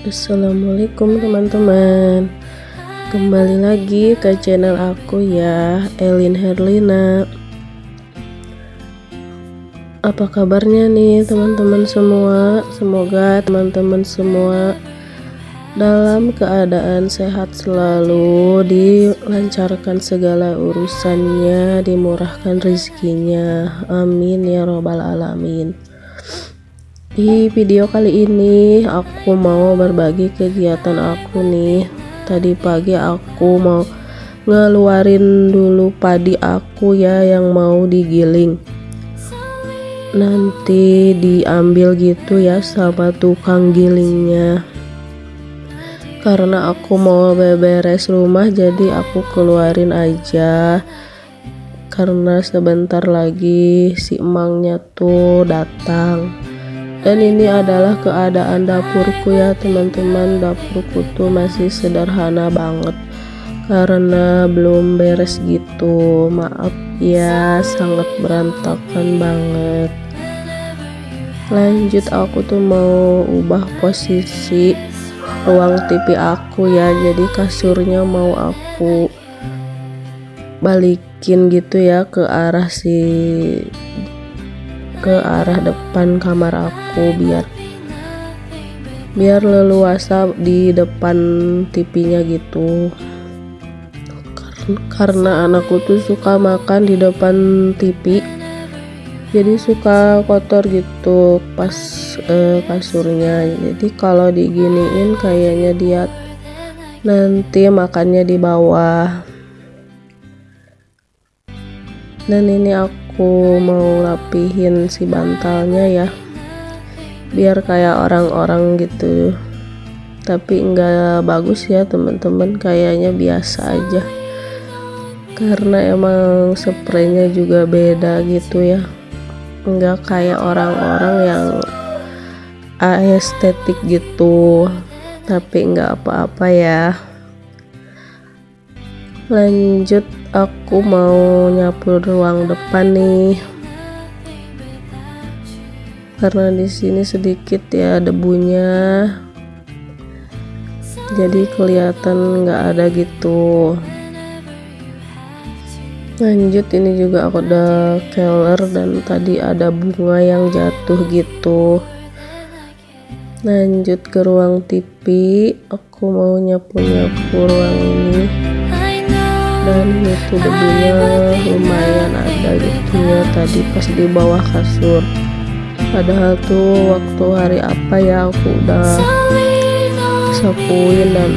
Assalamualaikum teman-teman. Kembali lagi ke channel aku ya Elin Herlina. Apa kabarnya nih teman-teman semua? Semoga teman-teman semua dalam keadaan sehat selalu dilancarkan segala urusannya dimurahkan rezekinya. Amin ya robbal alamin di video kali ini aku mau berbagi kegiatan aku nih. Tadi pagi aku mau ngeluarin dulu padi aku ya yang mau digiling. Nanti diambil gitu ya sama tukang gilingnya. Karena aku mau beberes rumah jadi aku keluarin aja. Karena sebentar lagi si emangnya tuh datang dan ini adalah keadaan dapurku ya teman-teman. Dapurku tuh masih sederhana banget. Karena belum beres gitu. Maaf ya sangat berantakan banget. Lanjut aku tuh mau ubah posisi ruang TV aku ya. Jadi kasurnya mau aku balikin gitu ya ke arah si ke arah depan kamar aku biar biar leluasa di depan TV-nya gitu. Karena anakku tuh suka makan di depan TV jadi suka kotor gitu pas eh, kasurnya. Jadi kalau diginiin kayaknya dia nanti makannya di bawah. Dan ini aku aku mau rapihin si bantalnya ya. Biar kayak orang-orang gitu. Tapi enggak bagus ya teman-teman. Kayaknya biasa aja. Karena emang spraynya juga beda gitu ya. Enggak kayak orang-orang yang estetik gitu. Tapi enggak apa-apa ya lanjut aku mau nyapu ruang depan nih. Karena di sini sedikit ya debunya. Jadi kelihatan nggak ada gitu. Lanjut ini juga aku udah keller dan tadi ada bunga yang jatuh gitu. Lanjut ke ruang TV aku mau nyapu-nyapu ruang ini dan itu debunya lumayan ada gitu ya tadi pas di bawah kasur. Padahal tuh waktu hari apa ya aku udah sapuin dan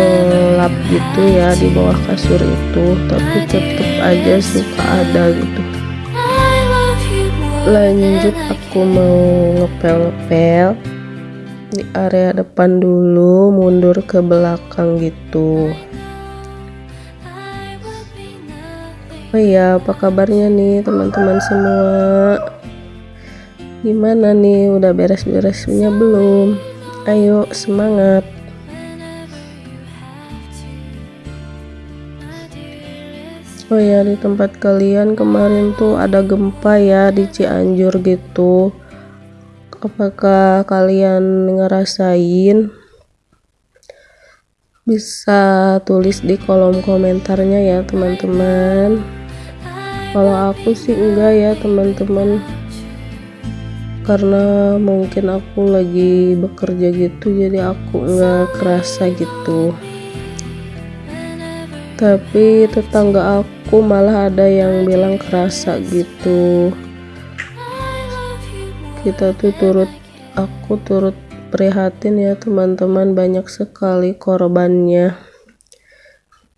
uh, lap gitu ya di bawah kasur itu. Tapi tetep aja suka ada gitu. Lanjut aku mau ngepel-ngepel di area depan dulu mundur ke belakang gitu Oh iya, apa kabarnya nih teman-teman semua? Gimana nih, udah beres-beresnya belum? Ayo, semangat! Oh ya, di tempat kalian kemarin tuh ada gempa ya di Cianjur gitu. Apakah kalian ngerasain? Bisa tulis di kolom komentarnya ya, teman-teman kalau aku sih enggak ya teman-teman. Karena mungkin aku lagi bekerja gitu jadi aku enggak kerasa gitu. Tapi tetangga aku malah ada yang bilang kerasa gitu. Kita tuh turut aku turut prihatin ya teman-teman banyak sekali korbannya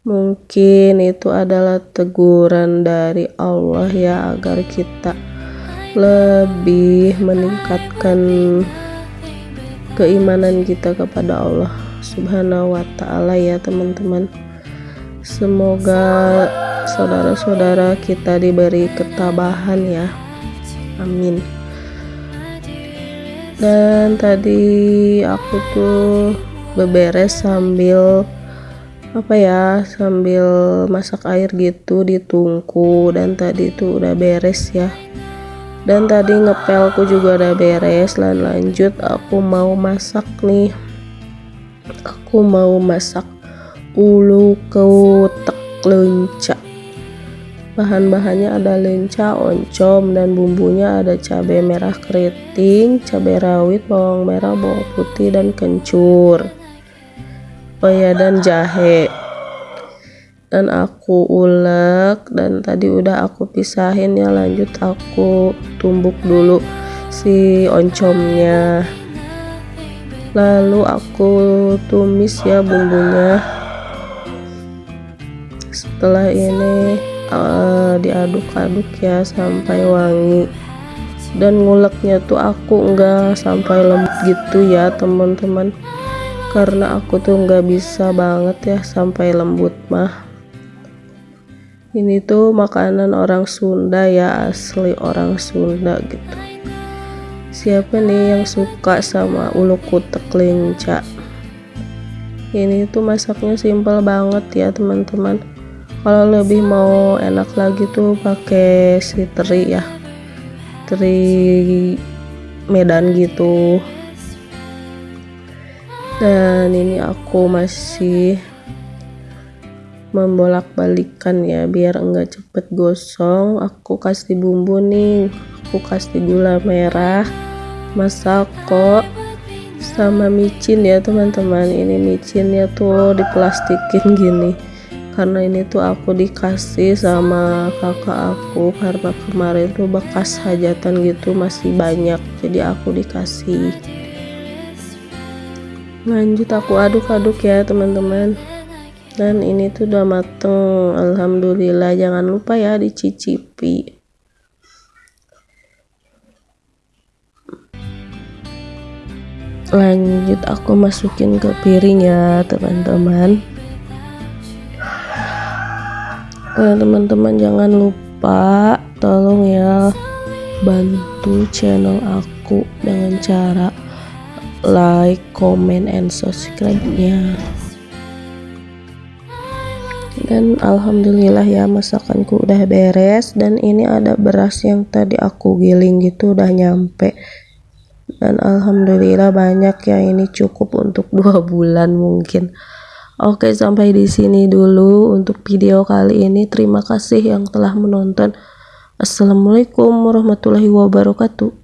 Mungkin itu adalah teguran dari Allah ya agar kita lebih meningkatkan keimanan kita kepada Allah Subhanahu wa taala ya teman-teman. Semoga saudara-saudara kita diberi ketabahan ya. Amin. Dan tadi aku tuh beberes sambil apa ya sambil masak air gitu di tungku dan tadi itu udah beres ya. Dan tadi ngepelku juga udah beres dan lanjut aku mau masak nih. Aku mau masak ulu kutek lenca. Bahan-bahannya ada lenca, oncom, dan bumbunya ada cabai merah keriting, cabai rawit, bawang merah, bawang putih, dan kencur oh ya dan jahe. Dan aku ulek dan tadi udah aku pisahin ya lanjut aku tumbuk dulu si oncomnya. Lalu aku tumis ya bumbunya. Setelah ini uh, diaduk-aduk ya sampai wangi. Dan nguleknya tuh aku enggak sampai lembut gitu ya teman-teman karena aku tuh nggak bisa banget ya sampai lembut mah. Ini tuh makanan orang Sunda ya asli orang Sunda gitu. Siapa nih yang suka sama ulu kutek lenca ini tuh masaknya simple banget ya teman-teman. Kalau lebih mau enak lagi tuh pakai si teri ya. Teri Medan gitu dan ini aku masih membolak-balikan ya biar enggak cepet gosong. Aku kasih bumbu nih aku kasih gula merah masako sama micin ya teman-teman. Ini micinnya tuh diplastikin gini karena ini tuh aku dikasih sama kakak aku karena kemarin tuh bekas hajatan gitu masih banyak jadi aku dikasih lanjut aku aduk-aduk ya teman-teman. Dan ini tuh udah mateng. Alhamdulillah jangan lupa ya dicicipi. Lanjut aku masukin ke piring ya teman-teman. Nah, teman-teman jangan lupa tolong ya bantu channel aku dengan cara like, comment, and subscribe-nya. Dan alhamdulillah ya masakanku udah beres. Dan ini ada beras yang tadi aku giling gitu udah nyampe. Dan alhamdulillah banyak ya ini cukup untuk dua bulan mungkin. Oke sampai di sini dulu untuk video kali ini. Terima kasih yang telah menonton. Assalamualaikum warahmatullahi wabarakatuh